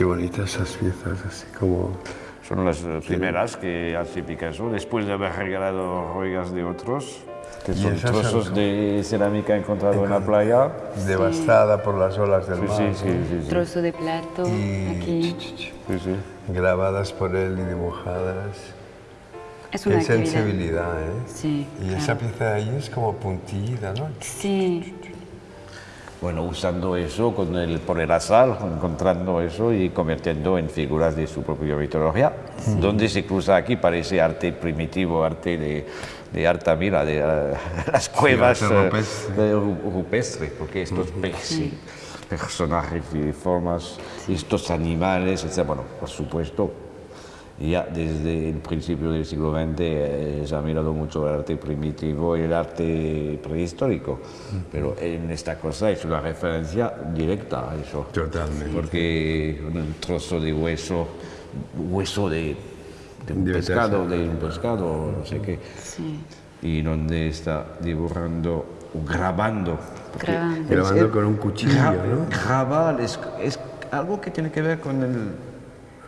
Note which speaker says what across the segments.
Speaker 1: qué bonitas esas piezas, así como...
Speaker 2: Son las primeras que hace Picasso, después de haber regalado joyas de otros, que son trozos
Speaker 1: son-
Speaker 2: de cerámica encontrado en la playa.
Speaker 1: devastada por las olas del
Speaker 2: Sí,
Speaker 1: mar.
Speaker 2: sí, sí, sí, sí.
Speaker 3: Trozo de plato
Speaker 1: Y
Speaker 3: aquí.
Speaker 2: sí, sí.
Speaker 1: grabadas por él y dibujadas.
Speaker 3: Es una
Speaker 1: Qué sensibilidad, ¿eh?
Speaker 3: Sí,
Speaker 1: Y
Speaker 3: claro.
Speaker 1: esa pieza ahí es como puntillida, ¿no?
Speaker 3: Sí,
Speaker 2: Bueno, usando eso con el, por el azar, encontrando eso y convirtiendo en figuras de su propia mitología, donde se cruza aquí, parece arte primitivo, arte de, de Altamira, de eh, las cuevas
Speaker 1: arte
Speaker 2: eh,
Speaker 1: rupestre.
Speaker 2: rupestres, porque estos peces, personajes y formas, estos animales, etc. Bueno, por supuesto, ya desde el principio del siglo XX eh, se ha mirado mucho el arte primitivo y el arte prehistórico, pero en esta cosa es una referencia directa a eso.
Speaker 1: Totalmente.
Speaker 2: Porque un trozo de hueso, hueso de, de un pescado, de un pescado, no sé qué,
Speaker 3: sí.
Speaker 2: y donde está dibujando, o grabando.
Speaker 3: Grabando.
Speaker 1: Grabando con un cuchillo,
Speaker 2: gra-
Speaker 1: ¿no?
Speaker 2: Grabar es, es algo que tiene que ver con el,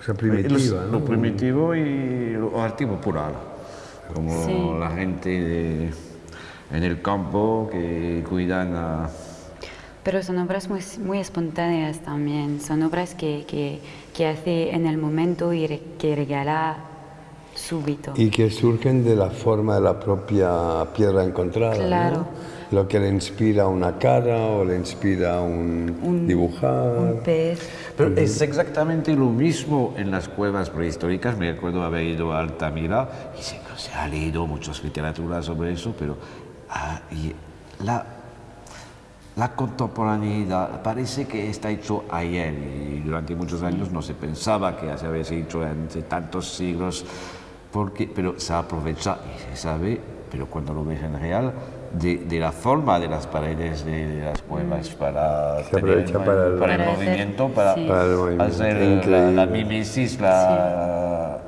Speaker 1: O sea, primitiva.
Speaker 2: Lo primitivo y lo arte popular, como
Speaker 3: Sí.
Speaker 2: la gente de- en el campo que cuidan a...
Speaker 3: Pero son obras muy, muy espontáneas también. Son obras que, que, que hace en el momento y re- que regala súbito.
Speaker 1: Y que surgen de la forma de la propia piedra encontrada. ¿no? Lo que le inspira una cara o le inspira un, dibujar.
Speaker 3: Un pez.
Speaker 2: Pero es exactamente lo mismo en las cuevas prehistóricas. Me acuerdo haber ido a Altamira y se, se ha leído muchas literaturas sobre eso, pero ah, y la, la contemporaneidad parece que está hecho ayer y durante muchos años no se pensaba que se había hecho hace tantos siglos, porque, pero se aprovecha y se sabe, pero cuando lo ves en real, de, de la forma de las paredes de, de las cuevas para,
Speaker 1: Se
Speaker 2: tener
Speaker 1: para el-
Speaker 2: para el
Speaker 3: Para hacer-
Speaker 2: movimiento, para,
Speaker 3: sí.
Speaker 1: Para el movimiento,
Speaker 2: hacer la,
Speaker 1: increíble.
Speaker 2: la mimesis, la...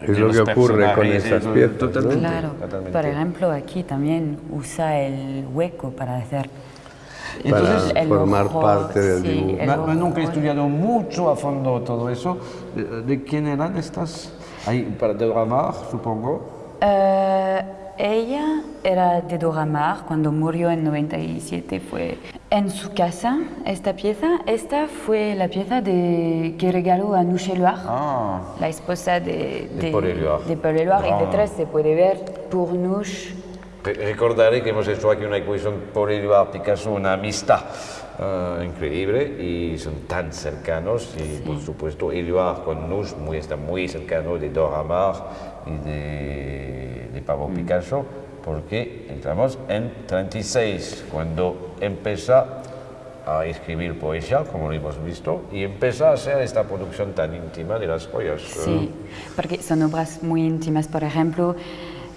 Speaker 1: Es
Speaker 2: de
Speaker 1: lo que ocurre con esas piezas.
Speaker 2: Totalmente,
Speaker 3: Claro.
Speaker 2: totalmente.
Speaker 3: Por ejemplo, aquí también usa el hueco para hacer.
Speaker 2: Entonces,
Speaker 1: para
Speaker 3: el
Speaker 1: formar
Speaker 3: ojo,
Speaker 1: parte del
Speaker 3: sí,
Speaker 1: dibujo.
Speaker 2: ma- nunca he estudiado mucho a fondo todo eso. ¿De, de quién eran estas? Ahí, para de Ramar, supongo.
Speaker 3: Eh, ella era de Dora Maar, cuando murió en 97 fue en su casa esta pieza. Esta fue la pieza de, que regaló a Nouche Éluard,
Speaker 2: Ah,
Speaker 3: la esposa de,
Speaker 2: De Paul Éluard.
Speaker 3: de Paul Éluard,
Speaker 2: Ah.
Speaker 3: y detrás se puede ver pour Nouche.
Speaker 2: Re- Recordaré que hemos hecho aquí una exposición por Éluard Picasso, una amistad eh, increíble y son tan cercanos y por supuesto Éluard con Nush muy, está muy cercano de Dora Maar y de, de Pablo Picasso porque entramos en 36 cuando empieza a escribir poesía como lo hemos visto y empieza a hacer esta producción tan íntima de las joyas.
Speaker 3: Sí, porque son obras muy íntimas. Por ejemplo,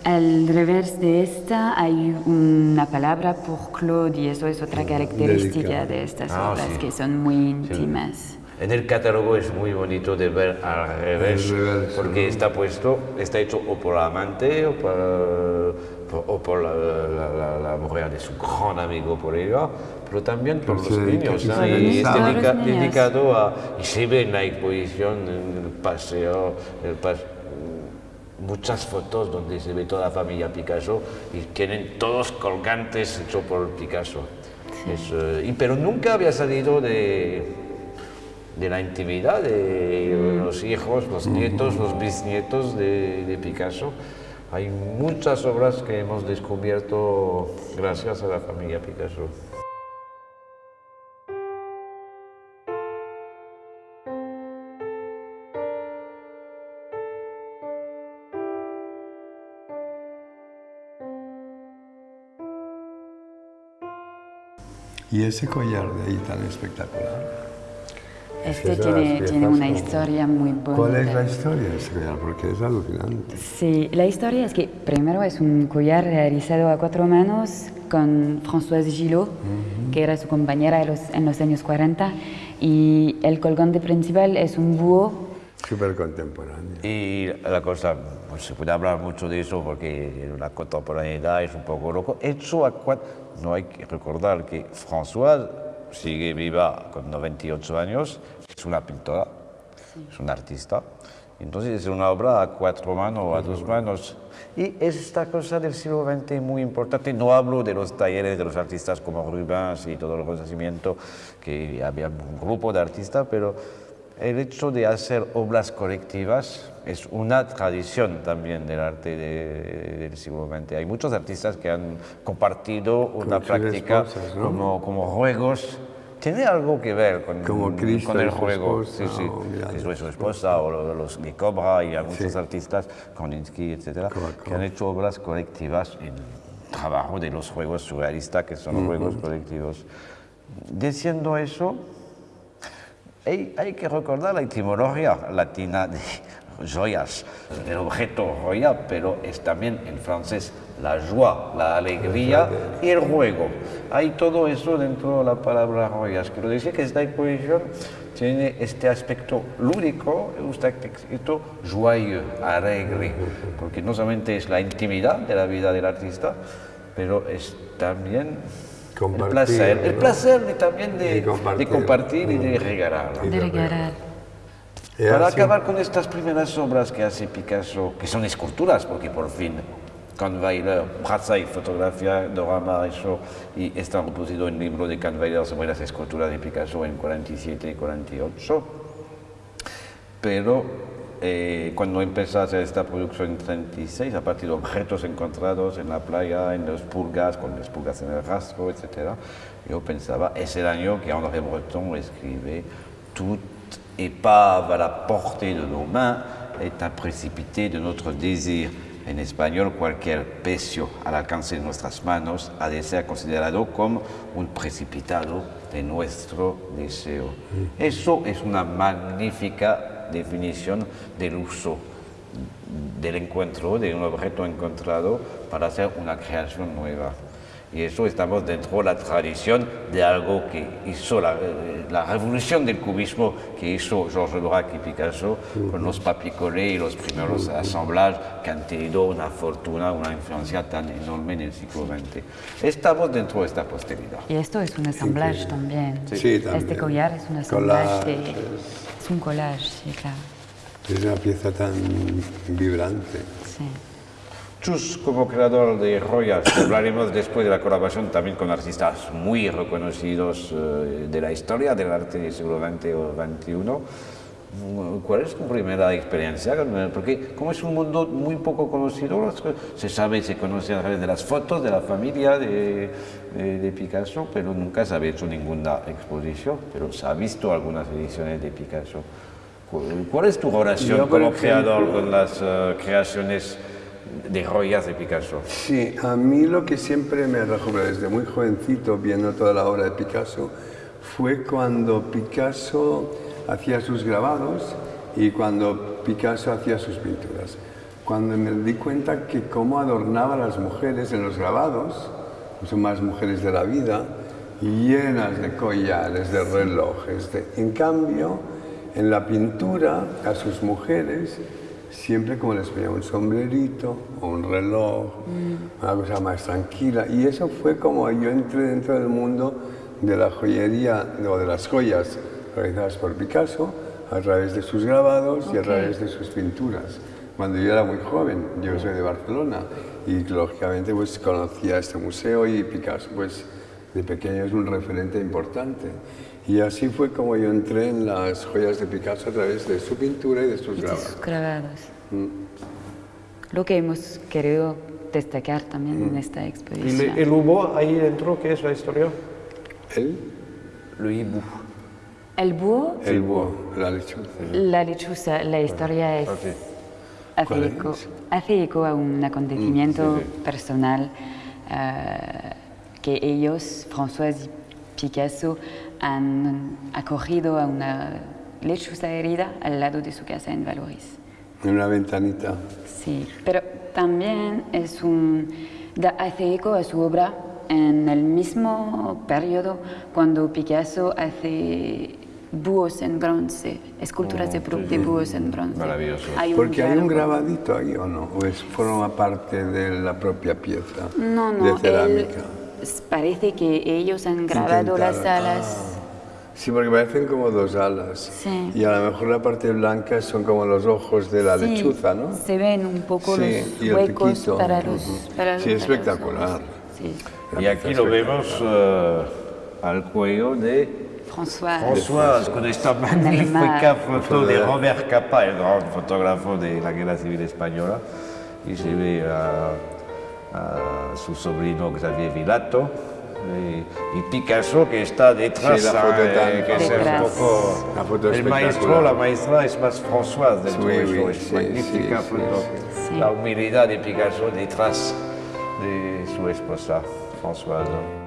Speaker 3: al revés de esta hay una palabra por Claude y eso es otra característica
Speaker 1: Dedicada.
Speaker 3: de estas
Speaker 2: Ah,
Speaker 3: obras,
Speaker 2: sí.
Speaker 3: que son muy íntimas.
Speaker 2: En el catálogo es muy bonito de ver al revés, porque está puesto, está hecho o por la amante o por, por- o por la, la- la- la mujer de su gran amigo por ella, pero también por los niños. ¿no? Y es
Speaker 1: los
Speaker 2: dedica-
Speaker 3: niños.
Speaker 2: dedicado a, y se ve en la exposición, en el paseo, el pas- muchas fotos donde se ve toda la familia Picasso y tienen todos colgantes hechos por Picasso. Es, y, pero nunca había salido de, de la intimidad de los hijos, los nietos, los bisnietos de, Picasso. Hay muchas obras que hemos descubierto gracias a la familia Picasso.
Speaker 1: Y ese collar de ahí tan espectacular.
Speaker 3: Este tiene, tiene una
Speaker 1: como-
Speaker 3: historia muy bonita.
Speaker 1: ¿Cuál es la historia de ese collar? Porque es alucinante.
Speaker 3: Sí, la historia es que primero es un collar realizado a cuatro manos con Françoise Gillot, que era su compañera en los, en los años 40, y el colgante principal es un búho.
Speaker 1: Súper contemporáneo.
Speaker 2: Y la cosa, pues se puede hablar mucho de eso porque la contemporaneidad es un poco loco. Hecho a cua- no hay que recordar que François sigue viva con 98 años, es una pintora es un artista. Entonces es una obra a cuatro manos a dos manos. Y es esta cosa del siglo XX muy importante. No hablo de los talleres de los artistas como Rubens y todo el conocimiento, que había un grupo de artistas, pero el hecho de hacer obras colectivas es una tradición también del arte de- del siglo XX. Hay muchos artistas que han compartido una
Speaker 1: sus
Speaker 2: práctica
Speaker 1: esposas, ¿no?
Speaker 2: como, como juegos. Tiene algo que ver con,
Speaker 1: Como Cristo
Speaker 2: con el juego.
Speaker 1: esposa,
Speaker 2: sí, sí.
Speaker 1: o
Speaker 2: su esposa, o lo- los de Cobra, y hay muchos
Speaker 1: Sí.
Speaker 2: artistas, Kandinsky, etcétera, que han hecho obras colectivas en trabajo de los juegos surrealistas, que son los juegos colectivos. Diciendo eso, hay, hay que recordar la etimología latina de joyas, el objeto joya, pero es también en francés la joie, la alegría y el juego. Hay todo eso dentro de la palabra joyas. Quiero decir que esta exposición tiene este aspecto lúdico, este aspecto joyeux, alegre, porque no solamente es la intimidad de la vida del artista, pero es también el placer, el
Speaker 1: ¿no?
Speaker 2: placer de, también de,
Speaker 1: compartir.
Speaker 2: de compartir y de regalar.
Speaker 3: De
Speaker 2: Para
Speaker 1: así-
Speaker 2: acabar con estas primeras obras que hace Picasso, que son esculturas, porque por fin Kahnweiler, Braza y fotografía, Dorama, eso, y está reproducido en el libro de Kahnweiler sobre las esculturas de Picasso en 47 y 48. Pero eh, cuando empezó a hacer esta producción en 36, a partir de objetos encontrados en la playa, en las pulgas, con las pulgas en el rastro, etc., yo pensaba, es el año que André Breton escribe Tout est pas à la portée de nos mains, est un précipité de notre désir. En español, cualquier pecio al alcance de nuestras manos ha de ser considerado como un precipitado de nuestro deseo. Eso es una magnífica definición del uso del encuentro de un objeto encontrado para hacer una creación nueva. Y eso estamos dentro de la tradición de algo que hizo la, eh, la revolución del cubismo que hizo Georges Braque y Picasso con los papicolés y los primeros asamblajes que han tenido una fortuna, una influencia tan enorme en el siglo XX. Estamos dentro de esta posteridad.
Speaker 3: Y esto es un assemblage también.
Speaker 1: Sí, también.
Speaker 3: Este collar es un assemblage de... Es un collage, sí, claro.
Speaker 1: Es una pieza tan vibrante.
Speaker 3: Sí.
Speaker 2: Chus, como creador de Royals, hablaremos después de la colaboración también con artistas muy reconocidos eh, de la historia del arte, seguramente, o 21. ¿Cuál es tu primera experiencia? Porque como es un mundo muy poco conocido, se sabe, se conoce a través de las fotos de la familia de, de- de Picasso, pero nunca se había hecho ninguna exposición, pero se ha visto algunas ediciones de Picasso. ¿Cu- ¿Cuál es tu relación
Speaker 1: Yo,
Speaker 2: como
Speaker 1: ejemplo-
Speaker 2: creador con las eh, creaciones de joyas de Picasso?
Speaker 1: Sí, a mí lo que siempre me rejuvenó desde muy jovencito, viendo toda la obra de Picasso, fue cuando Picasso hacía sus grabados y cuando Picasso hacía sus pinturas. Cuando me di cuenta que cómo adornaba a las mujeres en los grabados, son más mujeres de la vida, llenas de collares, de relojes. de- En cambio, en la pintura, a sus mujeres, siempre como les ponía un sombrerito o un reloj, una cosa más tranquila. Y eso fue como yo entré dentro del mundo de la joyería o de las joyas realizadas por Picasso a través de sus grabados y a través de sus pinturas. Cuando yo era muy joven, yo soy de Barcelona y lógicamente pues conocía este museo y Picasso pues de pequeño es un referente importante. Y así fue como yo entré en las joyas de Picasso a través de su pintura y de sus
Speaker 3: Y de
Speaker 1: grabados.
Speaker 3: sus grabados.
Speaker 1: Mm.
Speaker 3: Lo que hemos querido destacar también
Speaker 1: Mm.
Speaker 3: en esta
Speaker 2: ¿Y
Speaker 3: exposición.
Speaker 2: le- el hubo ahí dentro qué es la historia?
Speaker 1: ¿El?
Speaker 2: Le hibou.
Speaker 3: El búho,
Speaker 1: El búho, la lechuza.
Speaker 3: la lechuza, la historia es...
Speaker 2: Ok.
Speaker 3: Hace
Speaker 1: ¿Cuál
Speaker 3: eco,
Speaker 1: es?
Speaker 3: hace eco a un acontecimiento
Speaker 2: Mm, sí,
Speaker 3: personal eh, que ellos, François y Picasso, han acogido a una lechuza herida al lado de su casa en Valoris.
Speaker 1: En una ventanita.
Speaker 3: Sí, pero también es un, da, hace eco a su obra en el mismo periodo cuando Picasso hace búhos en bronce, esculturas de, bru- de búhos en bronce.
Speaker 2: Maravilloso.
Speaker 3: Hay
Speaker 1: Porque hay un grabadito ahí o no, o es forma parte de la propia pieza
Speaker 3: No, no,
Speaker 1: de
Speaker 3: él-
Speaker 1: cerámica.
Speaker 3: parece que ellos han grabado las
Speaker 1: Intentaron,
Speaker 3: alas
Speaker 1: Sí, porque parecen como dos alas.
Speaker 3: Sí.
Speaker 1: Y a lo mejor la parte blanca son como los ojos de la
Speaker 3: Sí,
Speaker 1: lechuza, ¿no?
Speaker 3: Se ven un poco
Speaker 1: Sí,
Speaker 3: los huecos para los, para
Speaker 1: Sí,
Speaker 3: para los
Speaker 1: espectacular.
Speaker 3: Sí.
Speaker 2: Y aquí lo vemos eh, al cuello de
Speaker 3: François.
Speaker 2: François, con esta magnífica
Speaker 3: mar.
Speaker 2: foto de Robert Capa, el gran fotógrafo de la Guerra Civil Española. Y se ve a, a su sobrino Xavier Vilato y, Picasso que está detrás,
Speaker 1: Sí, la foto
Speaker 2: eh,
Speaker 1: tan
Speaker 2: que es un poco...
Speaker 1: La foto
Speaker 2: el maestro, la maestra es más François del
Speaker 1: Sí,
Speaker 2: todo eso, es
Speaker 1: sí,
Speaker 2: magnífica
Speaker 1: sí,
Speaker 2: foto.
Speaker 3: sí.
Speaker 2: La humildad de Picasso detrás de su esposa, Françoise.